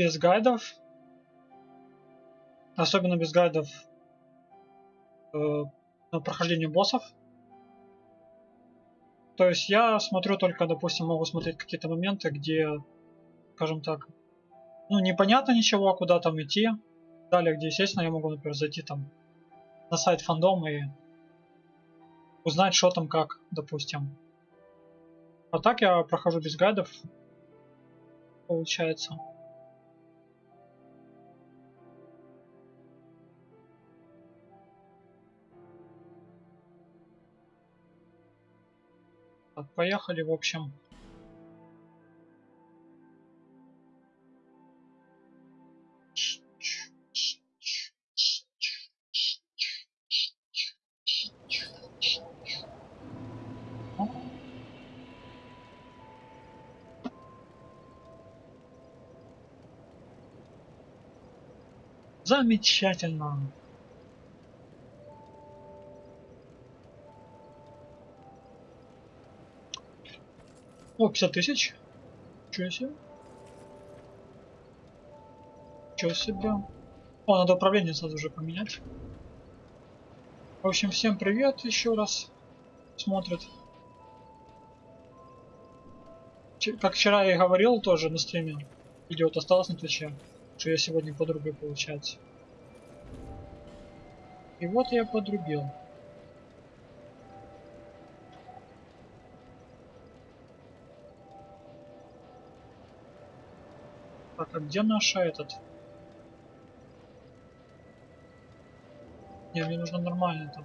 без гайдов. Особенно без гайдов э, на прохождение боссов. То есть я смотрю только, допустим, могу смотреть какие-то моменты, где, скажем так, ну непонятно ничего, куда там идти. Далее, где, естественно, я могу, например, зайти там на сайт фандом и узнать, что там как, допустим. А так я прохожу без гайдов, получается. Так, поехали, в общем. Замечательно. О, 50 тысяч. Чего себе? Чего себе? О, надо управление сразу же поменять. В общем, всем привет еще раз. Смотрят. Как вчера я и говорил тоже на стриме. Видео осталось на твиче что я сегодня подрубил, получается. И вот я подрубил. Так, а где наша этот? Не, мне нужно нормально там.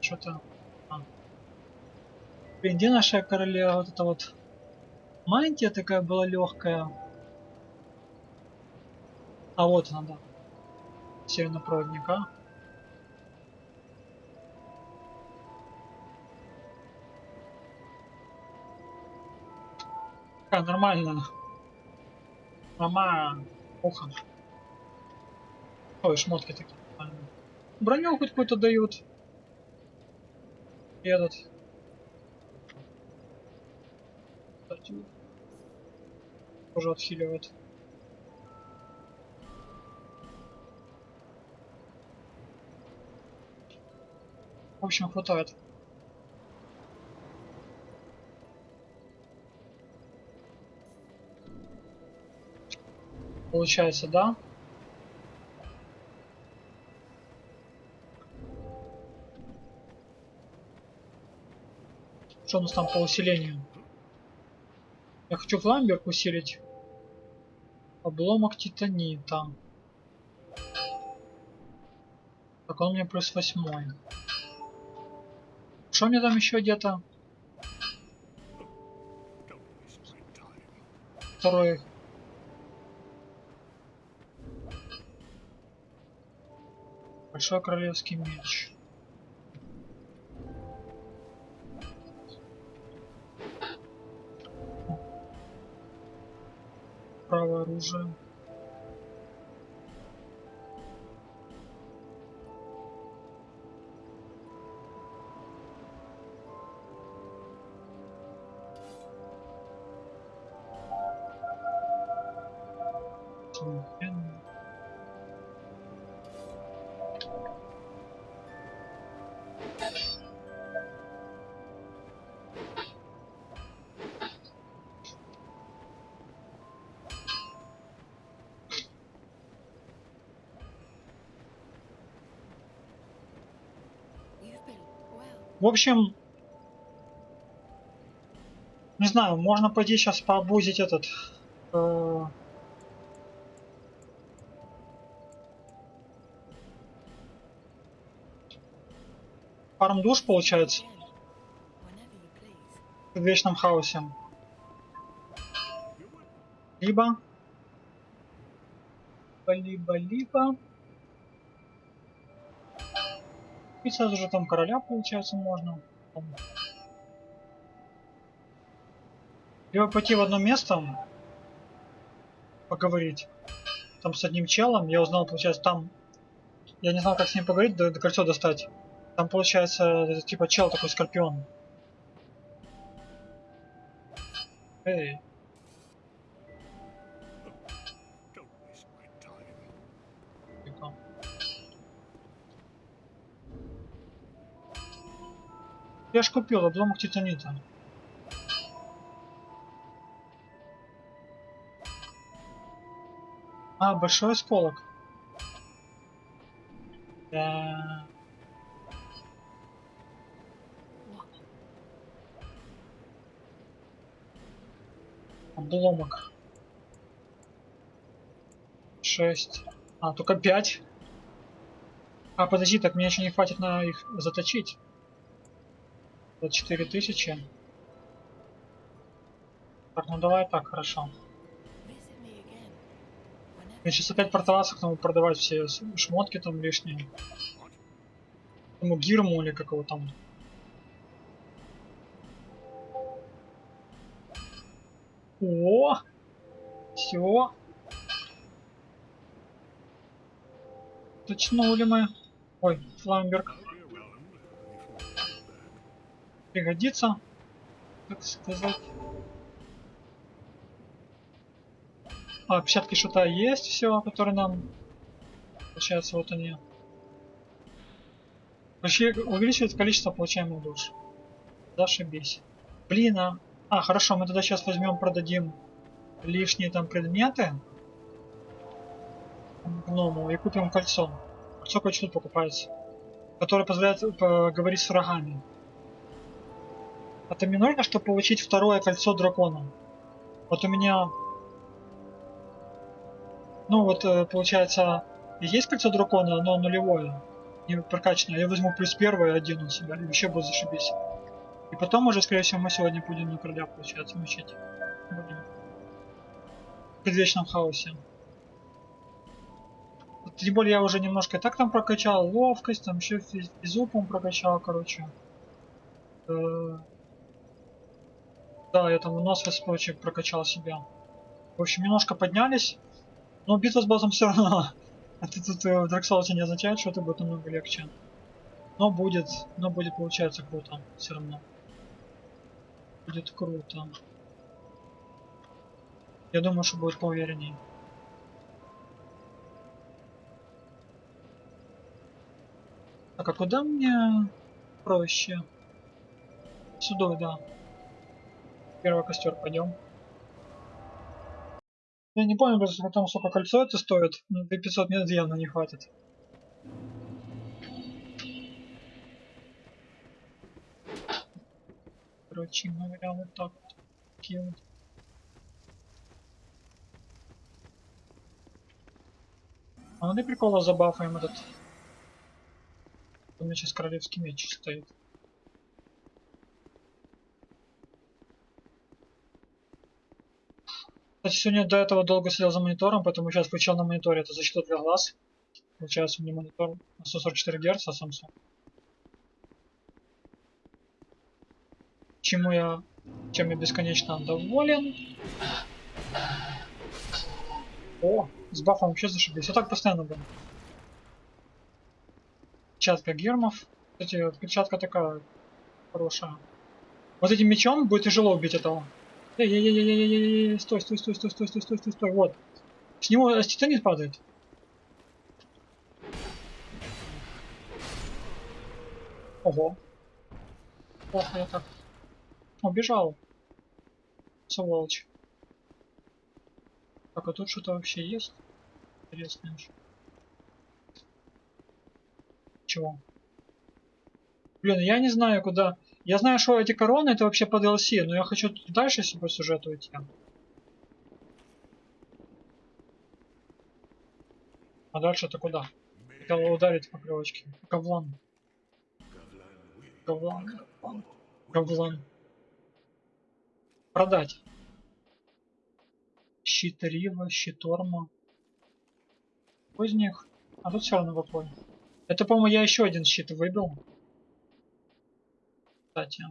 Что-то... А. Блин, где наша королева вот это вот? Мантия такая была легкая. А вот она, да. Севернопроводника. Такая нормально. Мама. Ухо. Ой, шмотки такие. Броню хоть какую-то дают. И этот. тоже отхиливает. В общем, хватает. Получается, да? Что у нас там по усилению? Я хочу фламберг усилить. Обломок титанита. Так, он мне плюс восьмой. Что мне там еще где-то? Второй. Большой королевский меч. правое оружие В общем, не знаю, можно пойти сейчас пообузить этот... Э, фарм душ получается. В вечном хаосе. Либо... Либо-либо... И сразу же там короля, получается, можно. Либо пойти в одно место, поговорить. Там с одним челом, я узнал, получается, там... Я не знал, как с ним поговорить, до, до кольцо достать. Там, получается, типа чел такой, скорпион. Эй, Я ж купил обломок титанита. А, большой осколок. Да. Обломок. Шесть. А, только пять. А, подожди, так мне еще не хватит на их заточить. Четыре тысячи. Так, ну давай так, хорошо. Я сейчас опять портоваться к тому продавать все шмотки там лишние. Тому гирму или как его там. О! Все. Точнули мы. Ой, Фламберг. Пригодится, так сказать. А, печатки шута есть все, которые нам... Получается, вот они. Вообще увеличивает количество получаемых душ. Зашибись. Блин, а... А, хорошо, мы тогда сейчас возьмем, продадим лишние там предметы. Гному и купим кольцо. Кольцо кое-что покупается. Которое позволяет поговорить с врагами. Это мне нужно, чтобы получить второе кольцо дракона. Вот у меня... Ну вот, э, получается, есть кольцо дракона, но нулевое. Не прокачанное. Я возьму плюс первое и один у себя. И вообще будет зашибись. И потом уже, скорее всего, мы сегодня будем на короля, получается, мучить. Будем. В предвечном хаосе. Тем более я уже немножко так там прокачал ловкость, там еще физ- физу, по прокачал, короче. Э, Да, я там выносливость прочее прокачал себя. В общем, немножко поднялись. Но битва с боссом все равно. Это тут э, в Souls не означает, что это будет намного легче. Но будет, но будет получается круто. Все равно. Будет круто. Я думаю, что будет поуверенней. Так, а куда мне проще? Сюда, да. Первый костер пойдем. Я не помню, просто потом сколько кольцо это стоит. Ну, 500 мне явно не хватит. Короче говоря, вот так вот. Такие. А ну для прикола забафаем этот. У меня сейчас королевский меч стоит. Кстати, сегодня до этого долго сидел за монитором, поэтому сейчас включил на мониторе. Это защита для глаз. Получается, у меня монитор на 144 Гц, а Samsung. Чему я, чем я бесконечно доволен. О, с бафом вообще зашибись. Я так постоянно был. Перчатка гермов. Кстати, перчатка такая хорошая. Вот этим мечом будет тяжело убить этого. Эй-эй-эй-эй-эй-эй, стой, стой, стой, стой, стой, стой, стой, стой, стой, вот. С него аститонит падает. Ого. Плохо я так. Убежал. Сволочь. Так, а тут что-то вообще есть? Интересное. ж. Чего? Блин, я не знаю, куда. Я знаю, что эти короны это вообще по DLC, но я хочу дальше по сюжету идти. А дальше это куда? Хотел ударить по крылочке. Говлан. Говлан. Говлан. Говлан. Продать. Щит Рива, щит Орма. Какой из них? А тут все равно какой. Это, по-моему, я еще один щит выбил. Кстати.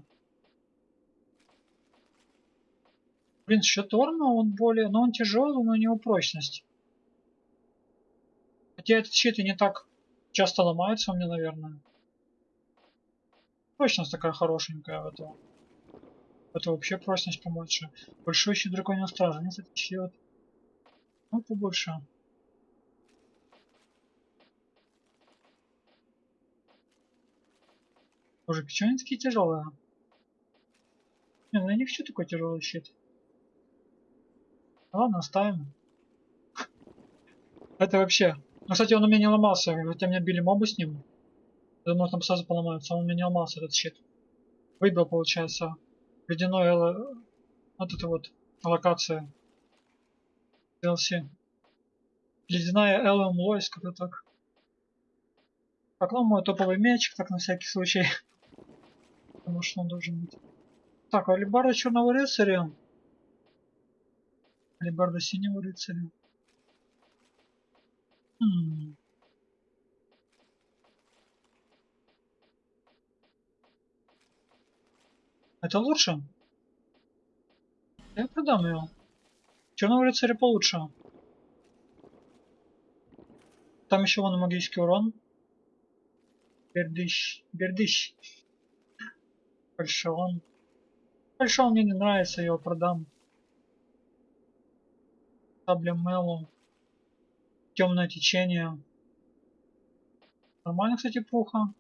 Блин, щит Орма, он более... Ну, он тяжелый, но у него прочность. Хотя этот щит и не так часто ломается у меня, наверное. Прочность такая хорошенькая у этого. Это вообще прочность помочь. Большой щит драконьего стража. Нет, это щит. Ну, побольше. Боже, почему они такие тяжелые? Не, ну я не хочу такой тяжелый щит. Ладно, оставим. Это вообще... Ну, кстати, он у меня не ломался, хотя меня били мобы с ним. Я думал, там сразу поломаются, он у меня не ломался, этот щит. Выбил, получается, ледяной эло... вот это вот локация DLC. Ледяная Элэм Лойс, как-то так. Ну мой топовый меч, так на всякий случай. Потому что он должен быть. Так, алибарда черного рыцаря. Алибарда синего рыцаря. Хм. Это лучше? Я продам ее. Черного рыцаря получше. Там еще вон магический урон. Бердыщ. Бердыщ. Фальшион. Фальшион мне не нравится, я его продам. Сабля Мелу. Темное течение. Нормально, кстати, пуха.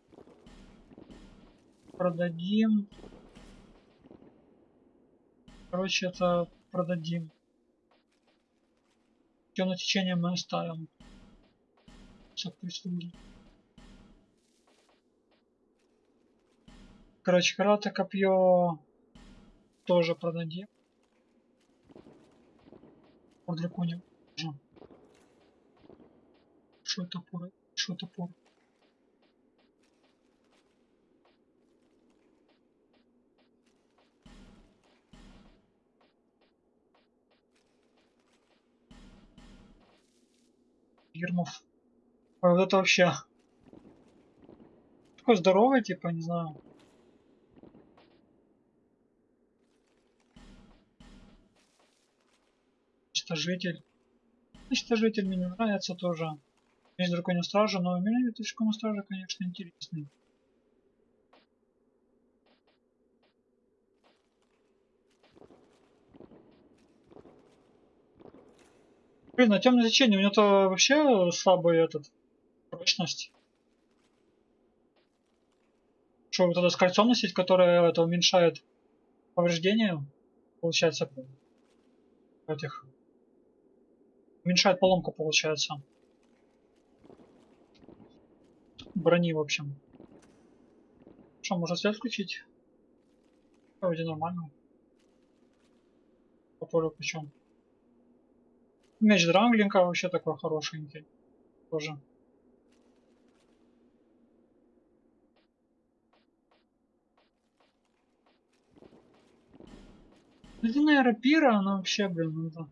Продадим. Короче, это продадим. Темное течение мы оставим. Все прислуги. Короче, карате копье тоже продадим. По драконе. Топор? Что топор? Ермов. Вот это вообще. Такой здоровый, типа, не знаю. Уничтожитель. Уничтожитель мне нравится тоже. Есть драконья стража, но меня драконья стража, конечно, интересный. Блин, а темное течение, у него-то вообще слабый этот прочность. Что вот это с кольцом носить, которое это уменьшает повреждения, получается, этих уменьшает поломку, получается. Брони, в общем. Что, можно свет включить? Вроде нормально. По полю причем. Меч Дранглинка вообще такой хорошенький. Тоже. Ледяная рапира, она вообще, блин, это...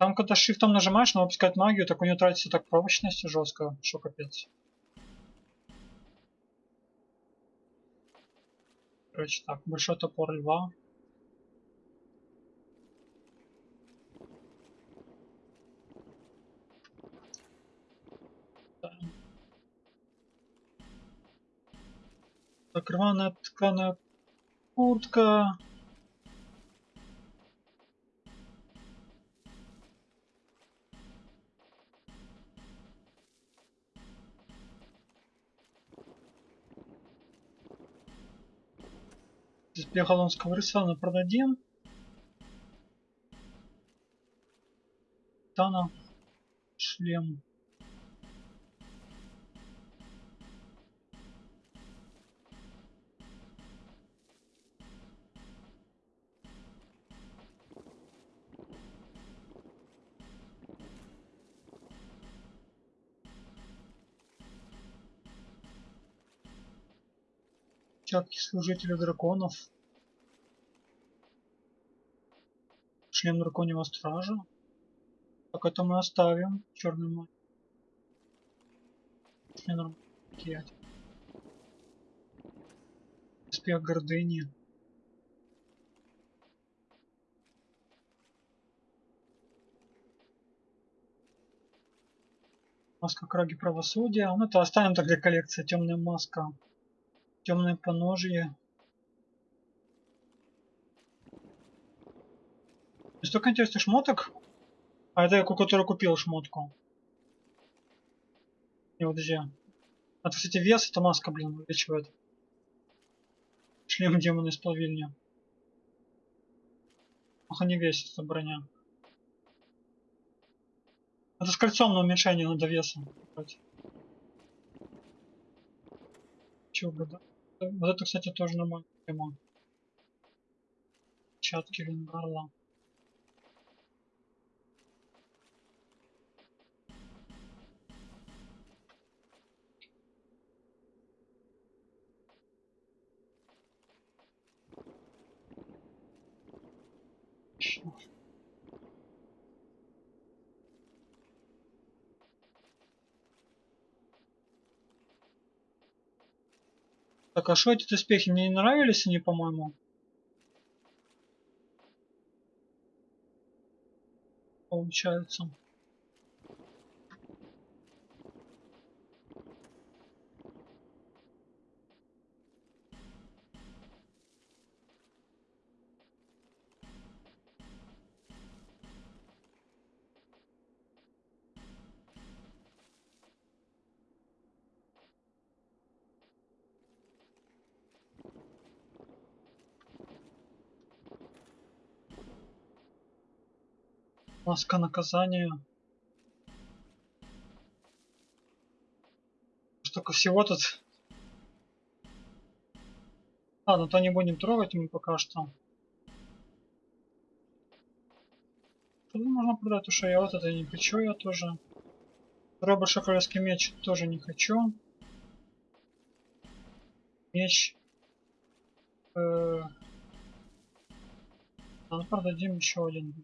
Там, когда шифтом нажимаешь, но выпускать магию, так у нее тратится так прочность жестко, что капец. Короче, так, большой топор льва. Так, рваная тканая куртка. Здесь Бегалонского рысана продадим. Тана шлем. перчатки служителя драконов. Шлем драконьего стража. Так это мы оставим. Черный мой. Шлем Успех гордыни. Маска краги правосудия. Ну это оставим тогда коллекция. Темная маска темное поножье. Столько интересных шмоток. А это я который купил шмотку. Вот подожди. Это, кстати, вес, это маска, блин, увеличивает. Шлем демона из плавильни. Ох, не весит эта броня. Это с кольцом на уменьшение надо веса. Чего, да? Вот это, кстати, тоже нормальная тема. Чатки Вингарла. Так, а что эти доспехи мне не нравились они, по-моему? Получается. Маска наказания. Столько всего тут. Ладно, то не будем трогать мы пока что. Тут можно продать, что я вот это не хочу, я тоже. Второй большой королевский меч тоже не хочу. Меч. Э... А, ну, продадим еще один.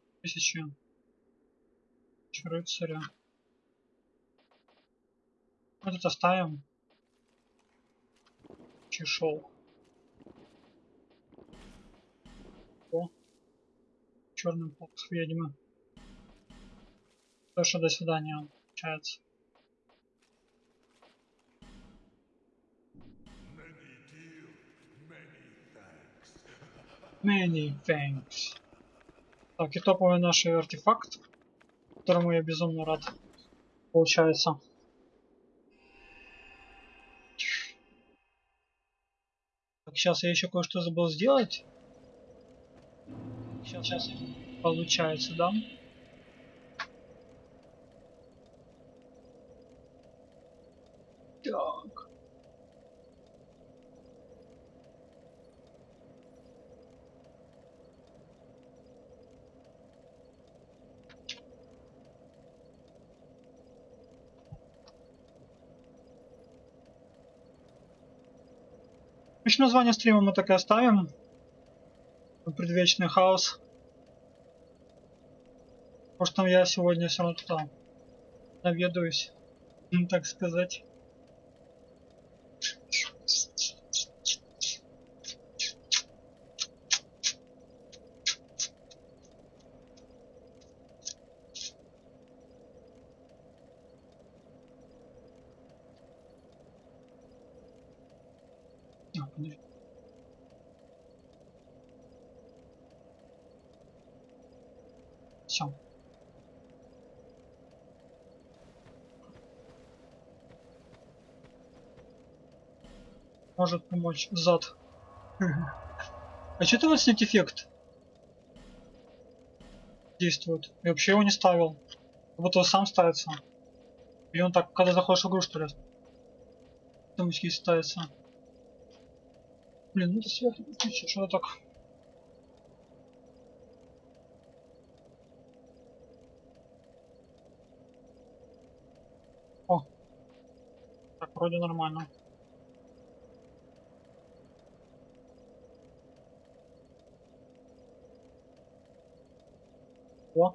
Тысячи. Рыцаря. Вот это оставим. Чешол. О. Черный полк ведьмы. То что до свидания, получается. Many thanks. Так, и топовый наш артефакт которому я безумно рад. Получается. Так, сейчас я еще кое-что забыл сделать. Сейчас, сейчас. Получается, да? Так. Еще название стрима мы так и оставим. Предвечный хаос. Потому что я сегодня все равно туда наведаюсь, так сказать. А, подожди. Все. Может помочь зад. А что ты вот снять эффект? Действует. Я вообще его не ставил. Вот он сам ставится. Или он так, когда заходишь в игру, что ли? Там ставится. Блин, ну это свет включи, что так. О. Так, вроде нормально. О.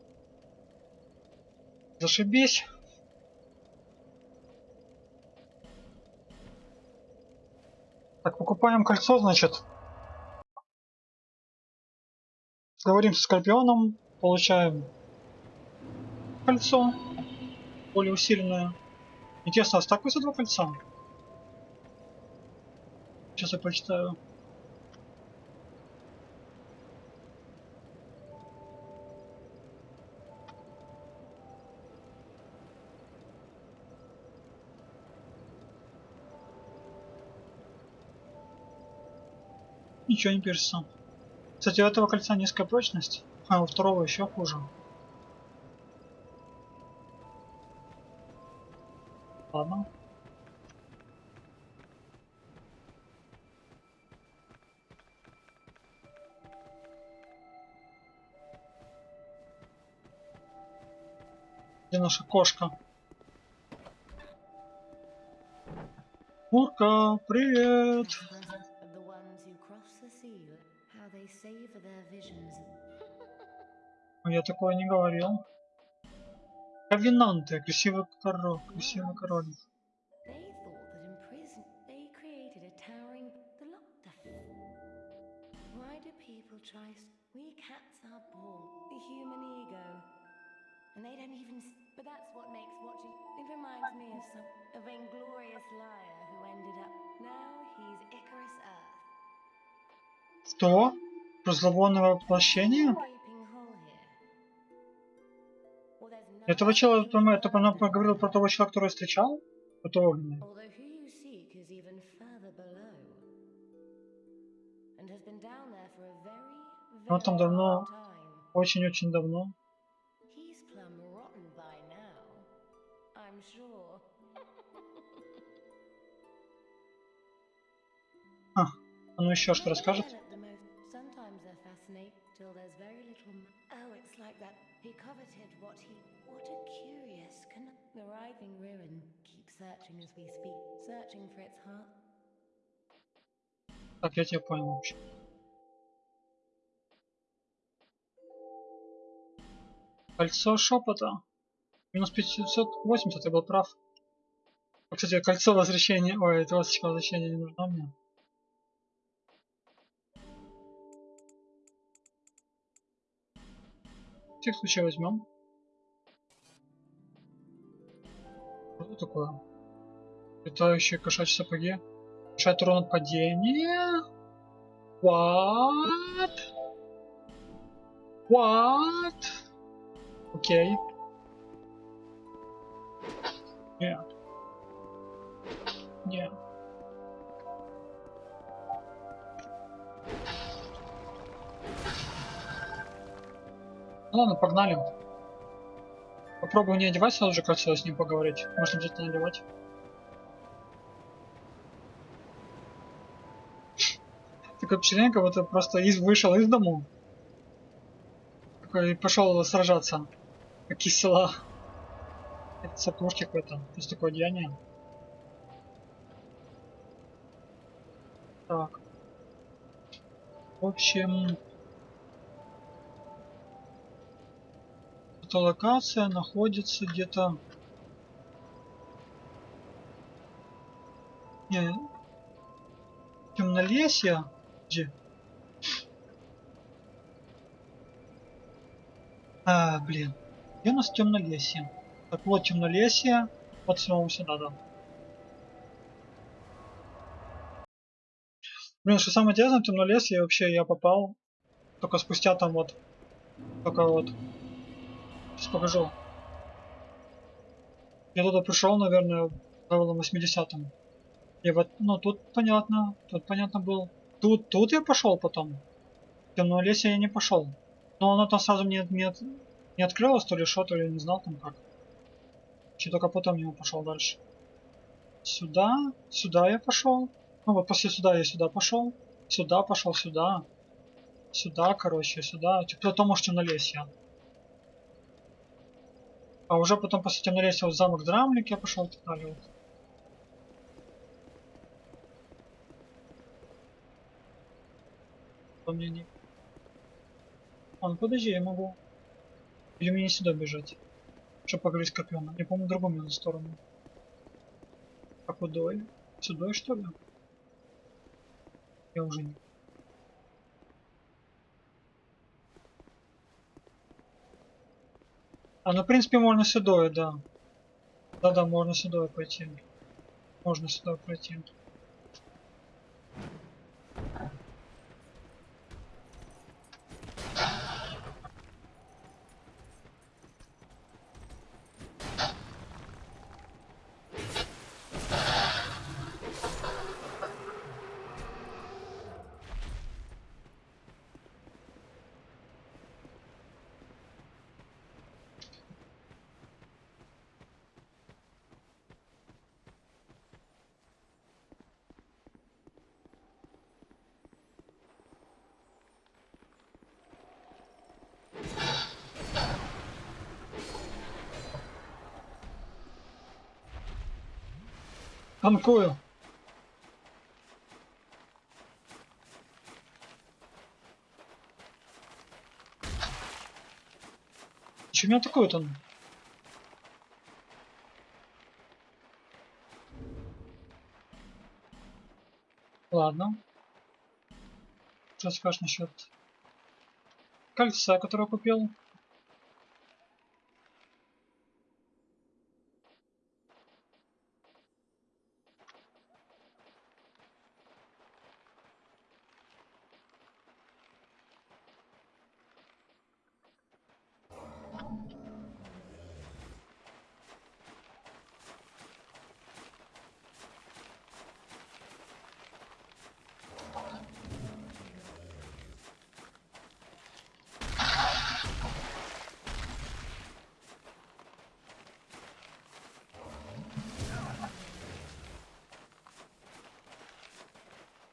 Зашибись. Так, покупаем кольцо, значит. Говорим со Скорпионом, получаем кольцо, более усиленное. Интересно, а стакуется два кольца? Сейчас я прочитаю. Ничего не пишется. Кстати, у этого кольца низкая прочность, а у второго еще хуже. Ладно. Где наша кошка? Мурка, привет! Я такое не говорил. Ковенанты, красивый король, красивый король. They thought that in prison they created a towering the locked the Why do people try s- we cats are born the human ego. And they don't even s- but that's what makes watching it reminds me of some a vainglorious liar who ended up now he's Icarus Earth. Что? There's no Этого человека, это, она поговорила про того человека, которого я встречал? Это Он там давно, очень-очень давно. А, а ну еще что расскажет? Till there's very little. Oh, it's like that. He coveted what he. What a curious. Can the writhing ruin keep searching as we speak, searching for its heart? Так, я тебя понял вообще. Кольцо шепота. Минус 580, я был прав. А, Кстати, кольцо возвращения... Ой, это возвращения не нужно мне. В всех случаях возьмем. Что такое? Летающие кошачьи сапоги. Мешает урон от падения. What? What? Окей. Нет. Нет. Ладно, погнали. Попробую не одевать сразу же кольцо, с ним поговорить. Можно обязательно надевать. Такое впечатление, как будто просто из, вышел из дому. Такой пошел сражаться. Как из села. Это сапожки какой-то. То есть такое деяние. Так. В общем... Эта локация находится где-то... Не, темнолесье? Где? А, блин. Где у нас темнолесье? Так вот, темнолесье. Вот снова сюда, да. Блин, что самое интересное, темнолесье вообще я попал только спустя там вот. Только вот. Сейчас покажу. Я туда пришел, наверное, в левелом 80-м. И вот, ну тут понятно, тут понятно был. Тут, тут я пошел потом. В темном лесе я не пошел. Но оно там сразу мне не, от- не открылось, то ли что, то ли не знал там как. Че только потом я пошел дальше. Сюда, сюда я пошел. Ну вот после сюда я сюда пошел. Сюда пошел, сюда. Сюда, короче, сюда. Типа потом может темнолесье. А уже потом после темнолесья вот замок Драмлик я пошел так далее. Вот. По мне не... А, подожди, я могу... Или мне не сюда бежать? Чтобы поговорить с Копьоном. Я помню другую мне сторону. А кудой? Сюда что ли? Я уже не... А, ну в принципе можно сюда, да. Да-да, можно сюда пойти. Можно сюда пройти. Танкую. Че меня атакует он? Ладно. Что скажешь насчет кольца, которое купил?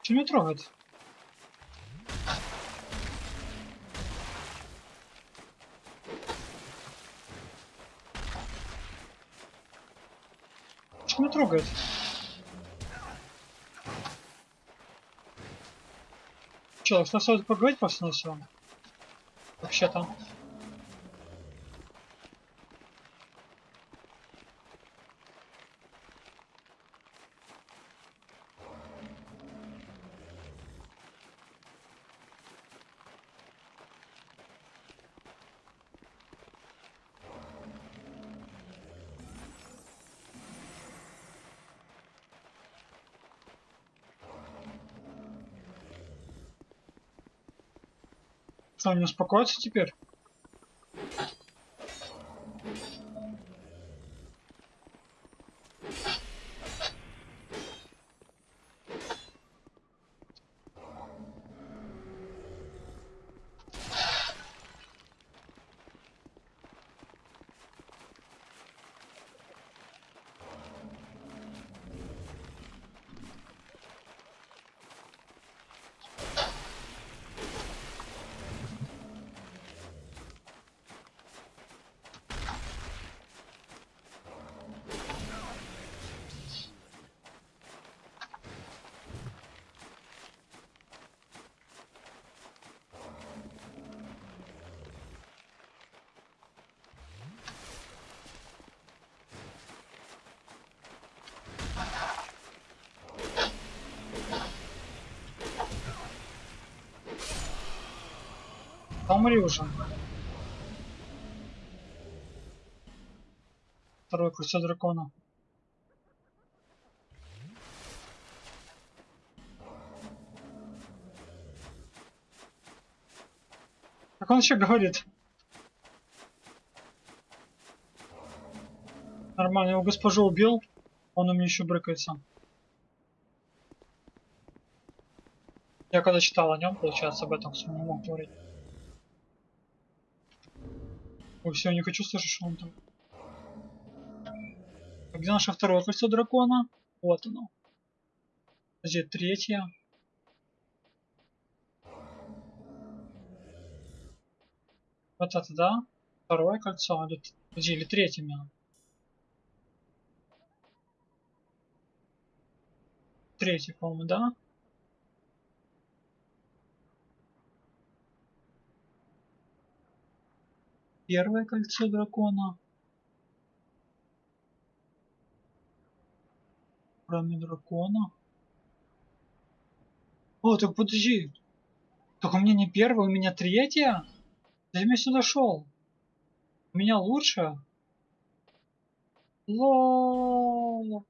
Че меня трогает? Че меня трогает? Че, что стоит поговорить просто на все? Вообще-то. Что, не успокоится теперь? Да умри уже. Второе кольцо дракона. Как он еще говорит? Нормально, его госпожу убил, он у меня еще брыкается. Я когда читал о нем, получается, об этом все не мог говорить. Ой, все, не хочу слышать, что он там. А где наше второе кольцо дракона? Вот оно. Где третье? Вот это, да? Второе кольцо, или, где, или третье именно? Третье, по-моему, да? Первое кольцо дракона. Кроме дракона. О, так подожди. Так у меня не первое, у меня третье? Зачем я сюда шел? У меня лучше? Лол.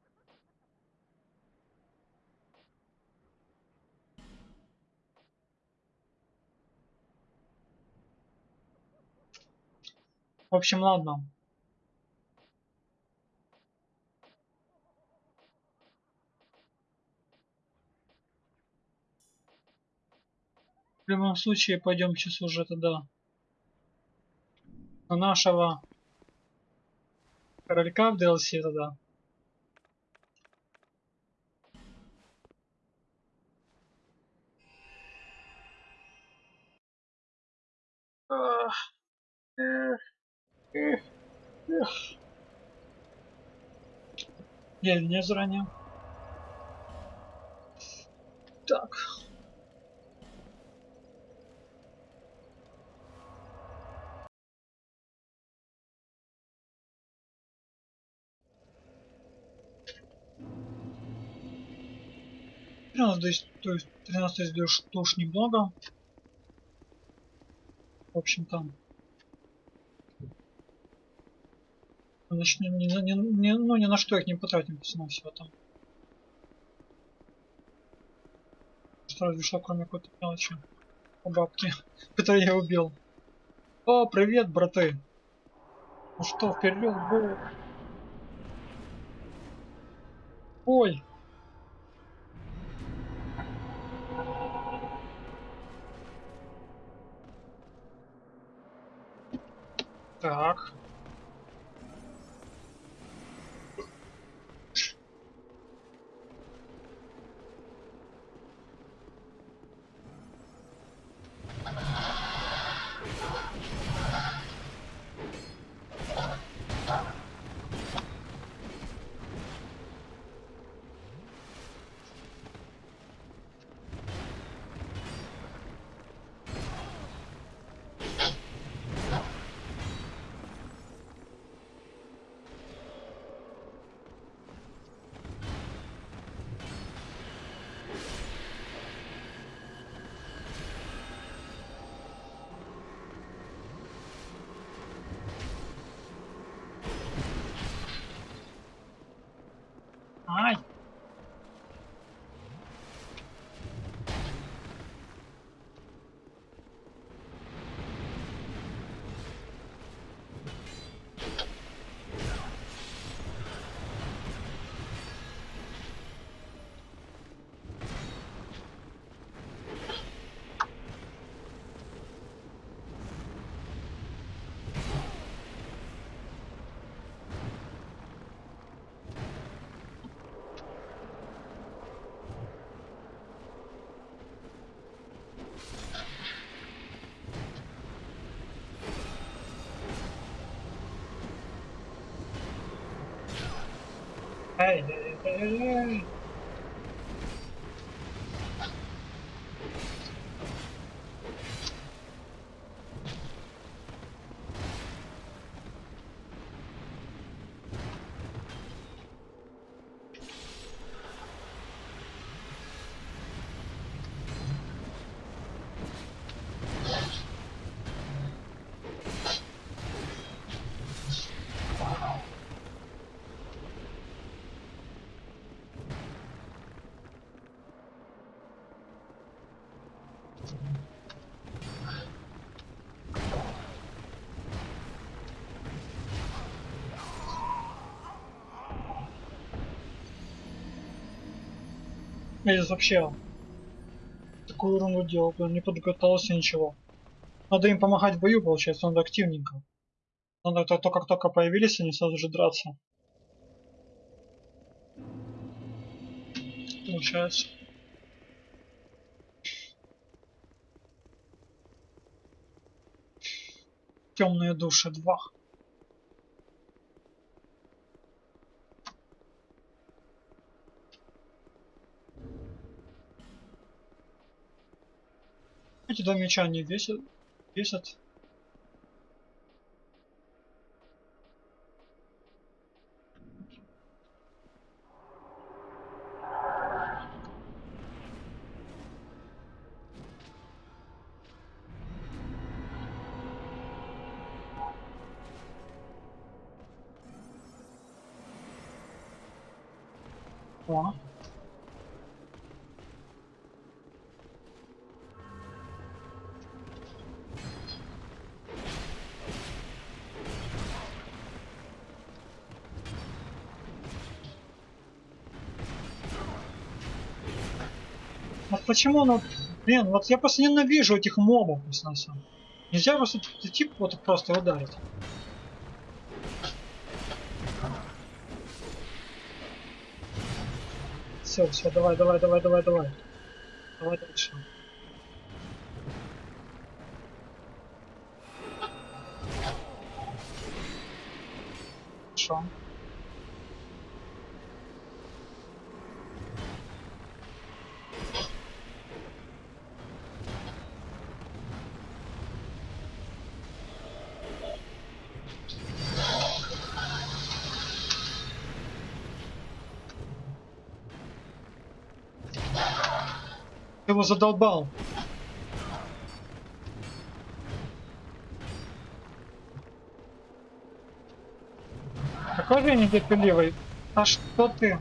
В общем, ладно. В любом случае, пойдем сейчас уже тогда на нашего королька в DLC тогда. Ах, эх. Я не заранее. так. Тринадцать, то есть 13 душ, душ немного. В общем там. Начнем не, не, не, ну ни на что их не потратим, все там. Что разве что кроме какой-то мелочи. По бабке. Которую я убил. О, привет, браты. Ну что, вперед, бой. Ой. Так. Эй, эй, эй, здесь вообще такую ерунду делал, прям не подготовился ничего. Надо им помогать в бою, получается, надо активненько. Надо то, то как только появились, они сразу же драться. Получается. Темные души 2. Эти два меча не весят. Весят. Почему, ну, блин, вот я просто ненавижу этих мобов, на самом Нельзя просто тип вот просто ударить. Все, все, давай, давай, давай, давай, давай. Давай дальше. Хорошо. Ты его задолбал. Какой же нетерпеливый. А что ты?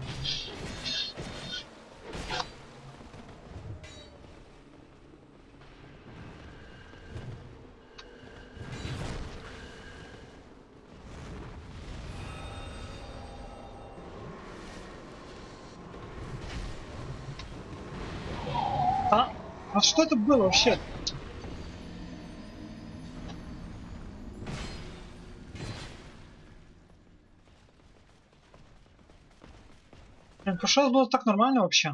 А? А что это было вообще? Блин, раз было так нормально вообще.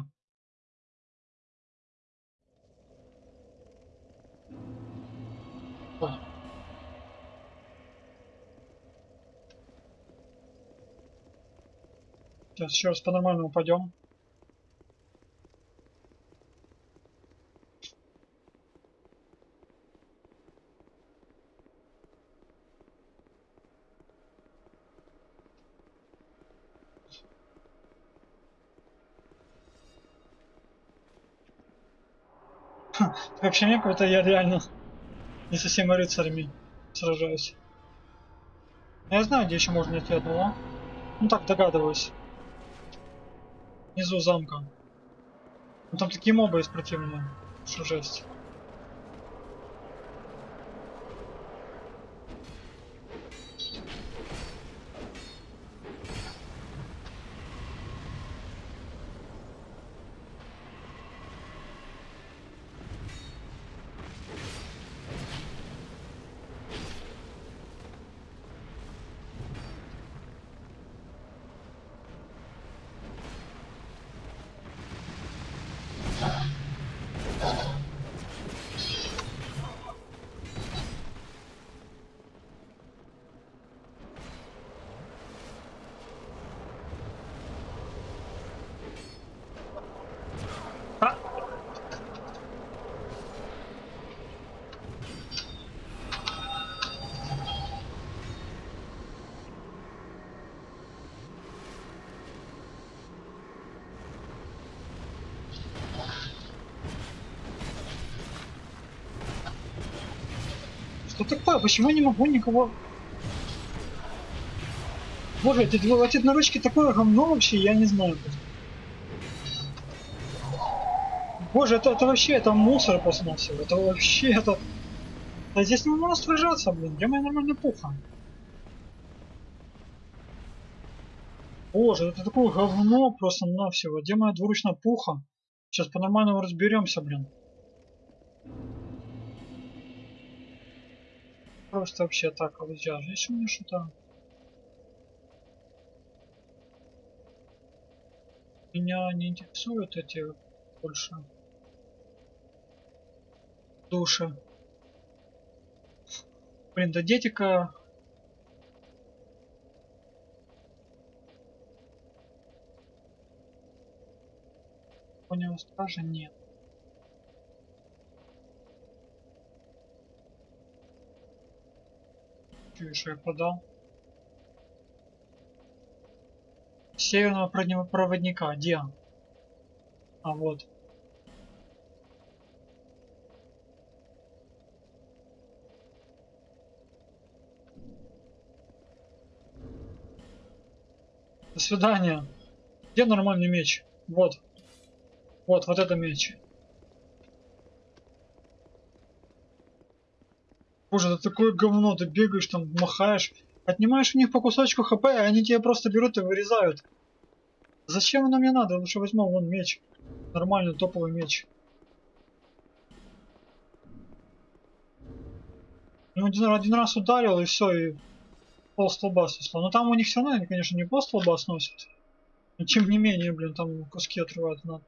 Сейчас еще раз по-нормальному пойдем. Такое ощущение, как будто я реально не со всеми рыцарями сражаюсь. Я знаю, где еще можно найти одного. Ну так догадываюсь. Внизу замка. Ну там такие мобы есть противные. Что жесть. Что такое? Почему я не могу никого... Боже, эти, эти одноручки такое говно вообще, я не знаю. Боже, это, это вообще, это мусор просто на всего. Это вообще, это... А здесь не можно сражаться, блин. Где моя нормальная пуха? Боже, это такое говно просто на всего. Где моя двуручная пуха? Сейчас по-нормальному разберемся, блин. Просто вообще так, а вот у меня что-то. Меня не интересуют эти больше души. Блин, да дети-ка... Понял, стража нет. Я продал? Северного проводни- проводника, где? А вот. До свидания. Где нормальный меч? Вот. Вот, вот это меч. Боже, это такое говно, ты бегаешь там, махаешь, отнимаешь у них по кусочку хп, и они тебя просто берут и вырезают. Зачем оно мне надо? Лучше возьму вон меч. Нормальный топовый меч. Ну, один, один раз ударил и все, и пол столба снесло. Но там у них все равно, конечно, не пол столба сносят. Но тем не менее, блин, там куски отрывают надо.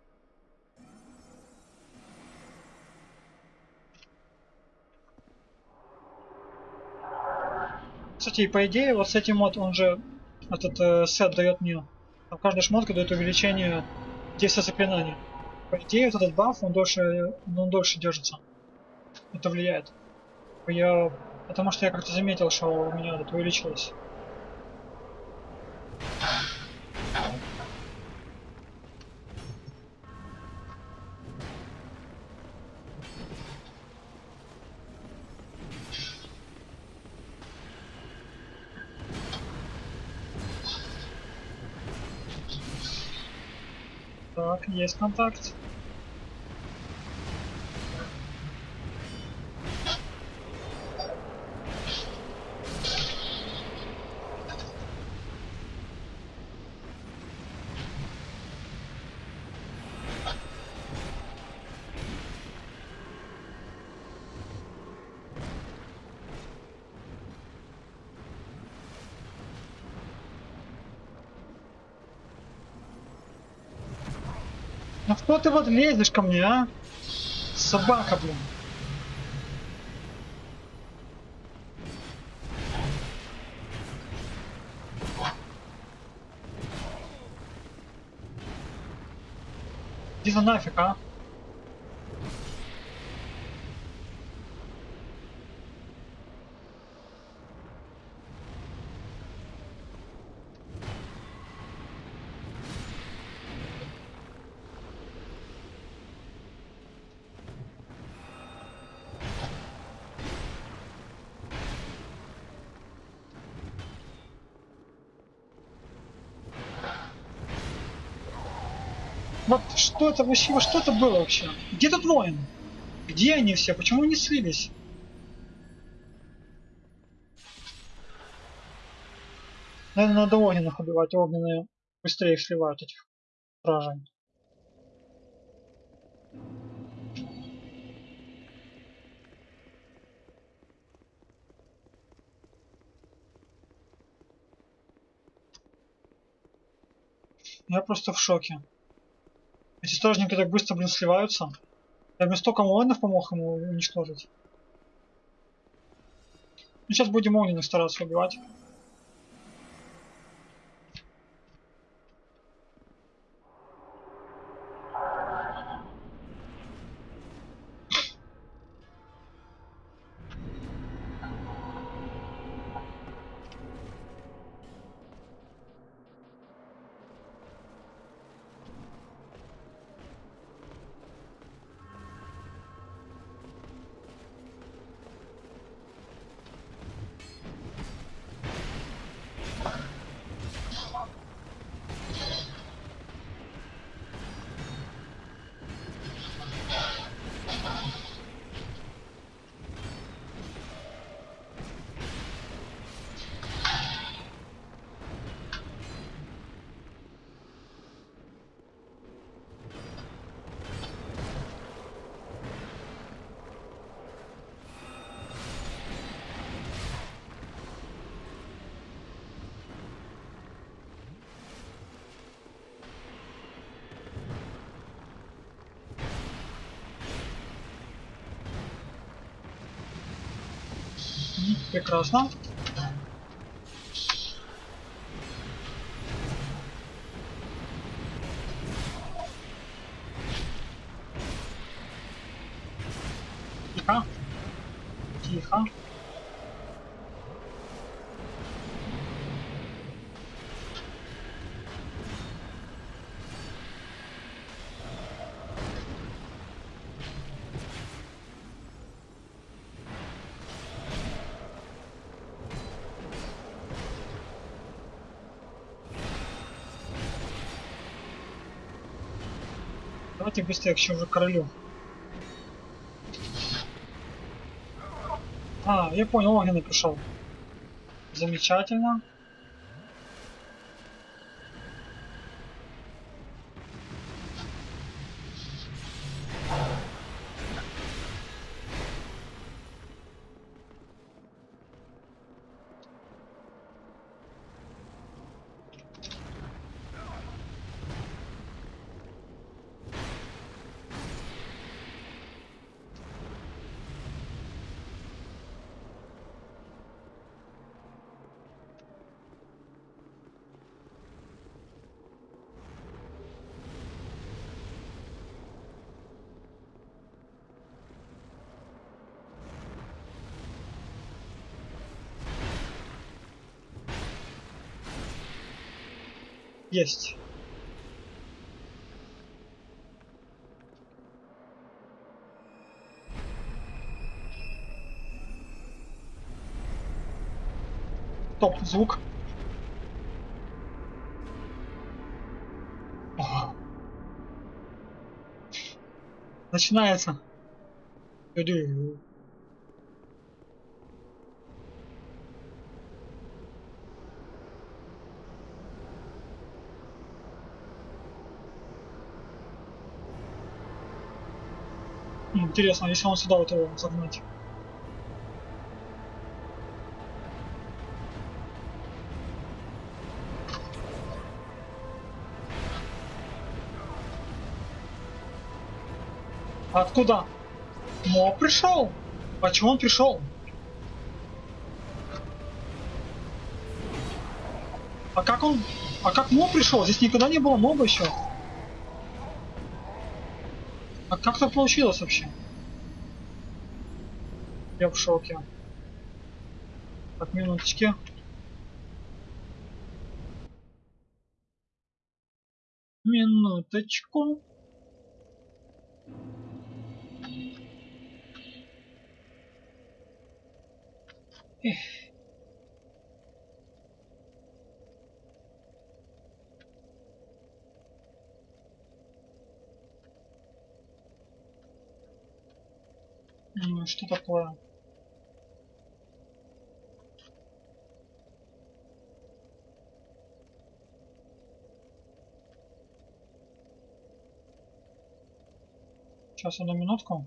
Кстати, и по идее, вот с этим вот он же, этот э, сет дает мне, там каждая шмотка дает увеличение действия заклинания. По идее, вот этот баф, он дольше, он дольше держится. Это влияет. Я, потому что я как-то заметил, что у меня это увеличилось. Так, есть контакт. Ну ты вот лезешь ко мне, а? Собака, блин. Иди за нафиг, а? Что это вообще, вот что это было вообще? Где тут воин? Где они все? Почему не слились? Наверное, надо огненных убивать, огненные быстрее их сливают этих стражей. Я просто в шоке. Эти стражники так быстро, блин, сливаются. Я мне столько воинов помог ему уничтожить. Ну, сейчас будем огненных стараться убивать. Прекрасно. Тихо. Тихо. Давайте быстрее к чему же королю. А, я понял, огненный пришел. Замечательно. Есть. Топ, звук. Ага. Начинается. Интересно, если он сюда вот его загнать. Откуда? Моб пришел? Почему он пришел? А как он... А как моб пришел? Здесь никогда не было моба еще. А как так получилось вообще? Я в шоке. Так, минуточки. Минуточку. Эх. М, Что такое? Сейчас одну минутку.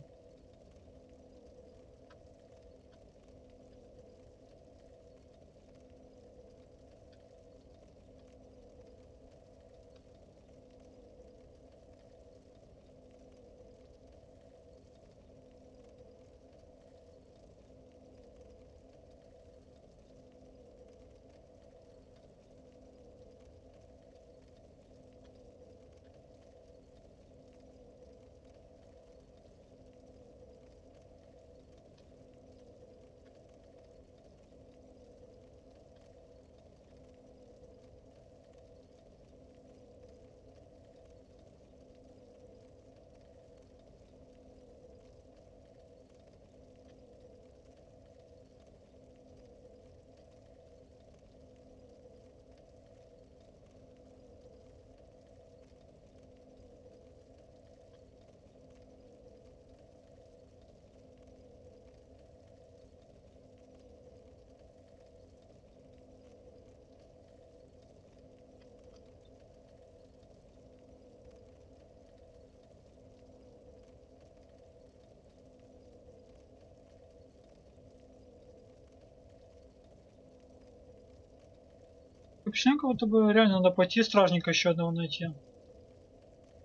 Как будто бы реально надо пойти стражника еще одного найти.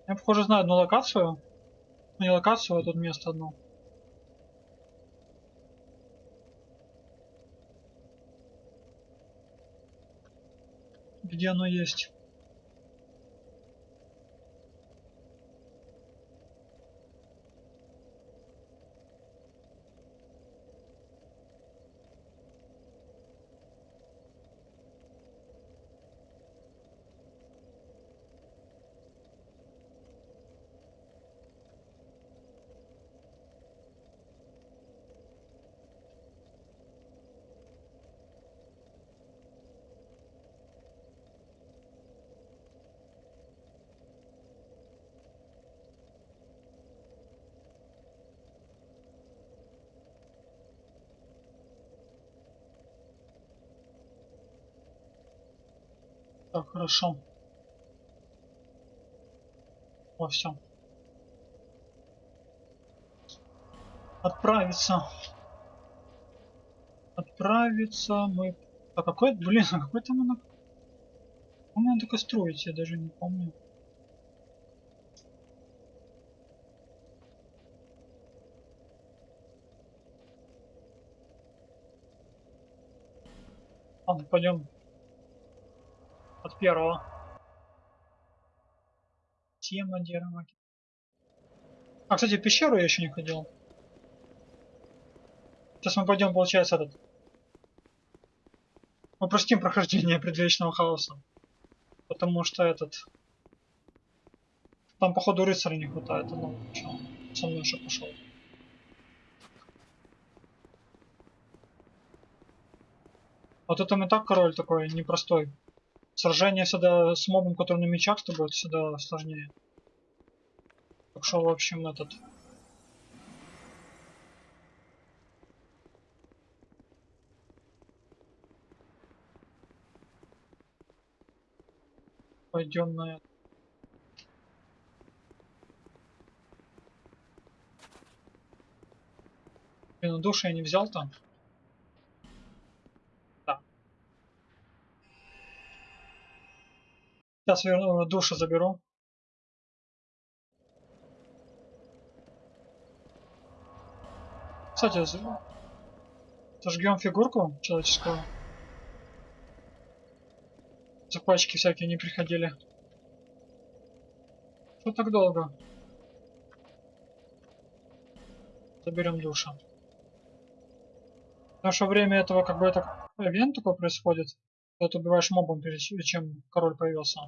Я, похоже, знаю одну локацию. Ну, не локацию, а тут место одно. Где оно есть? Хорошо. О, все. Отправиться. Отправиться мы... А какой, блин, а какой там она... По-моему, только строить, я даже не помню. Ладно, пойдем от первого. Тема дерева. А, кстати, пещеру я еще не ходил. Сейчас мы пойдем, получается, этот. Мы простим прохождение предвечного хаоса. Потому что этот... Там, походу, рыцаря не хватает. Ну, чё, со мной уже пошел. Вот это и так король такой непростой. Сражение сюда с мобом, который на мечах, то будет сюда сложнее. Так что, в общем, этот... Пойдем на это. Блин, душа я не взял там. Сейчас верну, душа заберу. Кстати, зажгем фигурку человеческую. Закладчики всякие не приходили. Что так долго? Заберем душа. В наше время этого как бы это ивент такой происходит. Когда ты убиваешь мобом, перед ч- чем король появился.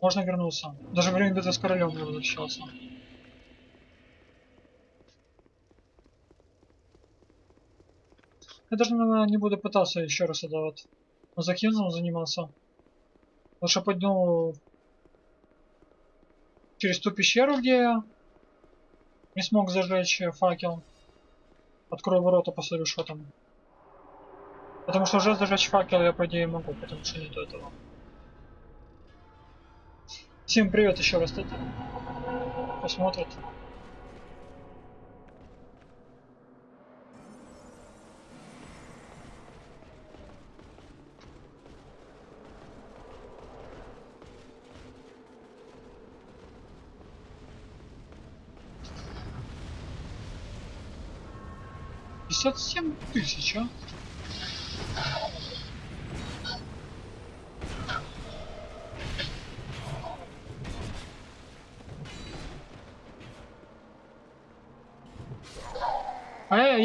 Можно вернуться. Даже во время битвы с королем я возвращался. Я даже, наверное, не буду пытаться еще раз это вот закинул заниматься. Лучше пойду через ту пещеру, где я не смог зажечь факел. Открою ворота, посмотрю, что там. Потому что уже зажечь факел я, по идее, могу, потому что нету этого. Всем привет еще раз, кстати. Посмотрят. Пятьдесят семь тысяч, а?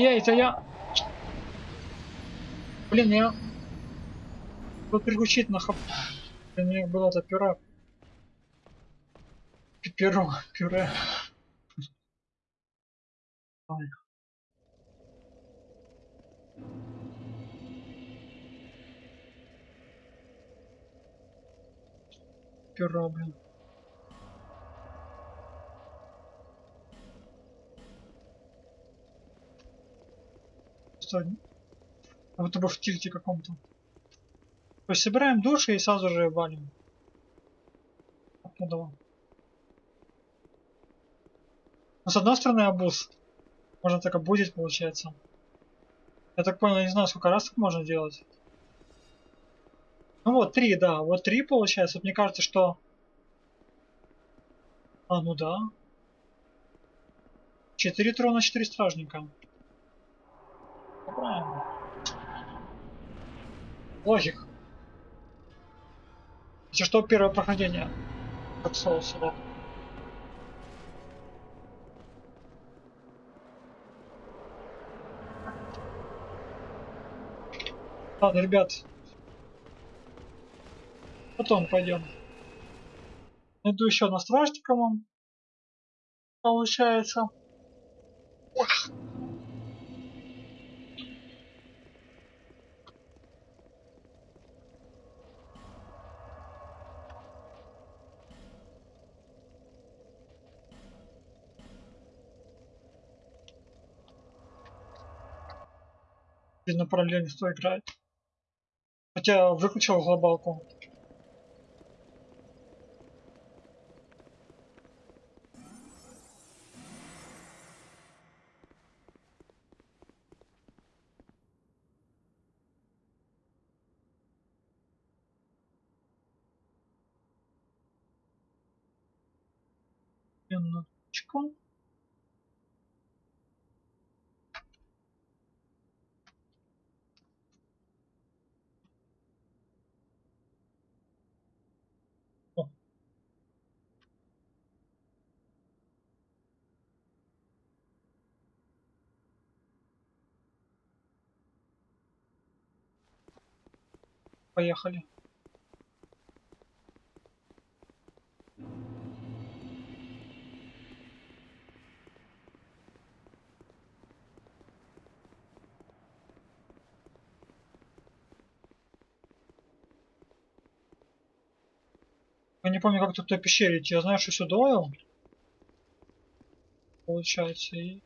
Эй, это я... Блин, я... Буду переключить на хап... У меня было это пюре. Перо, пюре. Ой. Перо, блин. Что? Как будто бы в тильте каком-то. То есть собираем души и сразу же валим. Оттуда. Ну, с одной стороны, обуз. Можно так обузить, получается. Я так понял, я не знаю, сколько раз так можно делать. Ну вот, три, да. Вот три получается. Вот мне кажется, что... А, ну да. Четыре трона, четыре стражника. Правильно. Логик. Если что, первое прохождение. Как соус, да. Ладно, ребят. Потом пойдем. Найду еще на стражника вам. Получается. Ох. Видно, параллельно кто играет. Хотя выключил глобалку. Минуточку. О. Поехали. Я не помню, как тут в той пещере идти. Я знаю, что сюда. Получается, и...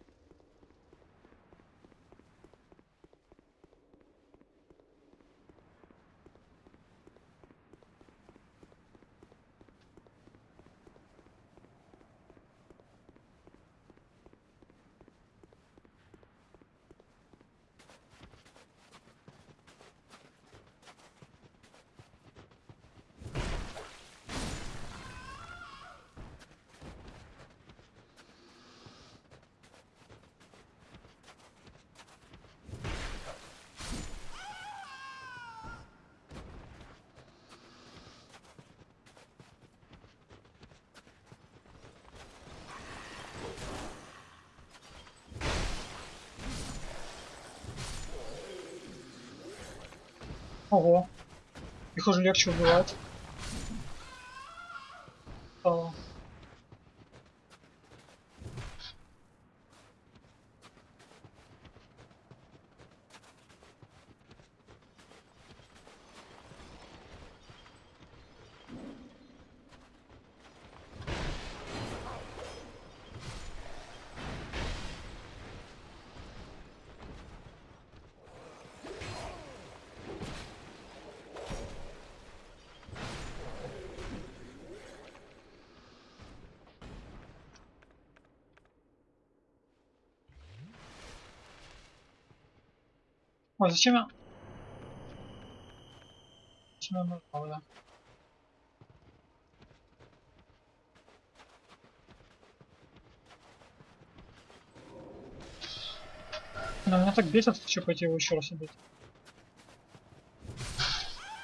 Ого. Их уже легче убивать. Ой, зачем я... Зачем я нажал, да? Меня так бесит, что пойти его еще раз убить.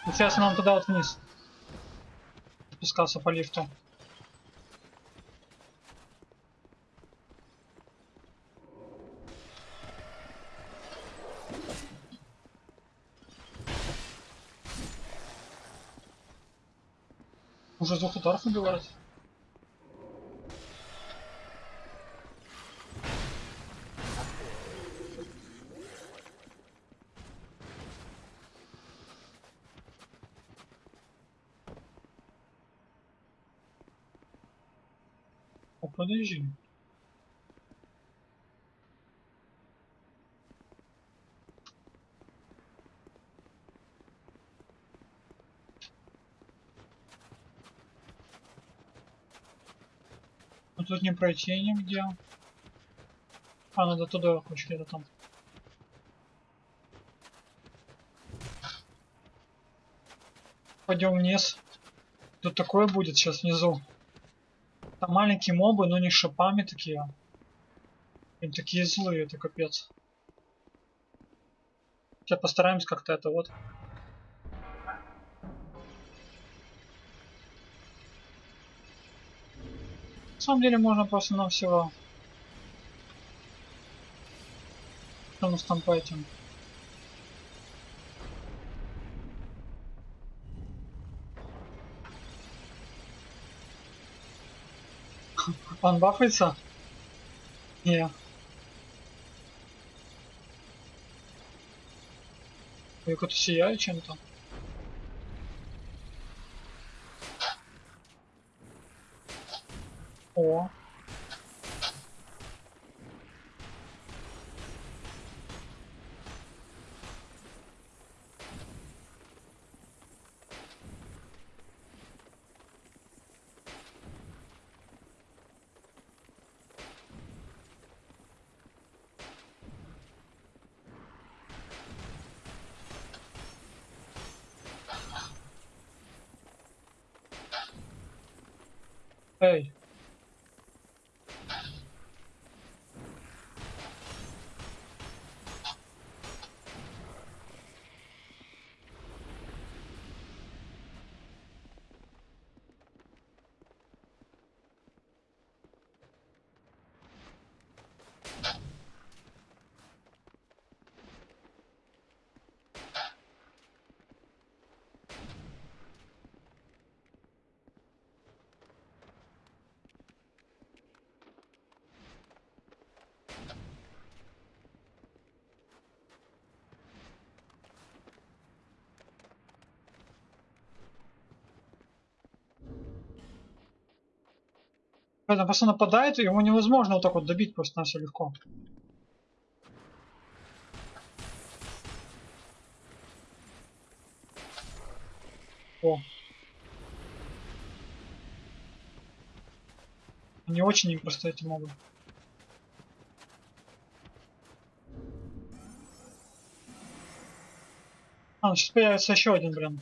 Интересно, нам туда вот вниз. Спускаться по лифту. Уже с двух ударов убивают. О, подожди. Ну тут не пройти нигде. А, надо туда хочешь где-то там. Пойдем вниз. Тут такое будет сейчас внизу. Там маленькие мобы, но не шипами такие. Они такие злые, это капец. Сейчас постараемся как-то это вот. Самом деле можно просто на всего. Что у нас там по этим? Он бафается? Не. Я как-то сияю чем-то. О. Эй. Когда просто нападает, его невозможно вот так вот добить просто на все легко. О. Не очень непросто эти мобы. А, ну сейчас появится еще один, блин.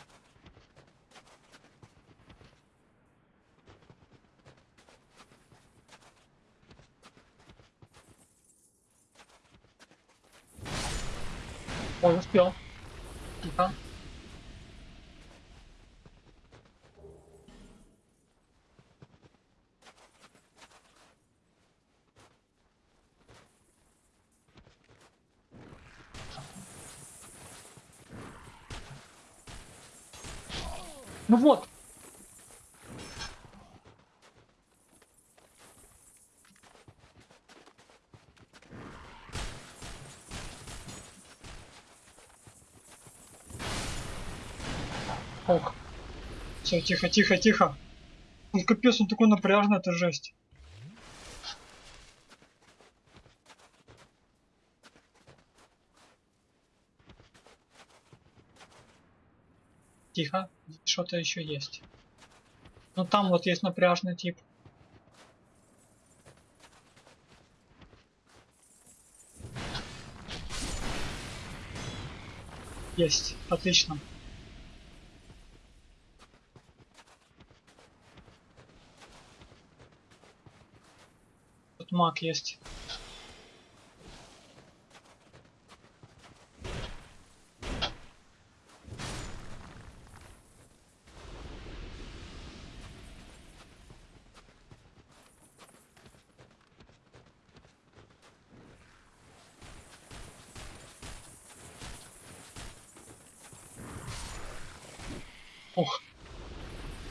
Ой, успел. Тихо. Ну вот. Ох. Все, тихо, тихо, тихо. Он капец, он такой напряжный, это жесть. Тихо, что-то еще есть. Ну там вот есть напряжный тип. Есть, отлично. Тут маг есть.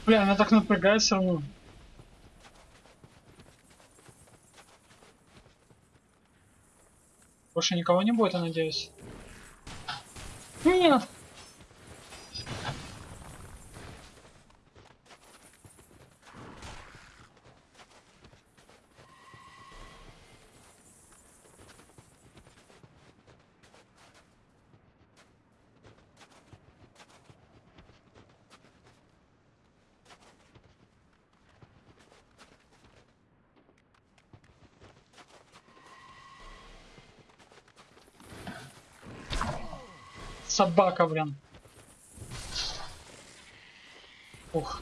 Бля, она так напрягает все равно. Больше никого не будет, я надеюсь. Нет! Собака, блин. Ух.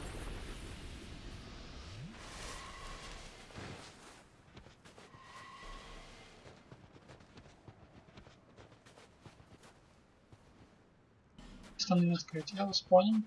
Не открыть. Я вас понял.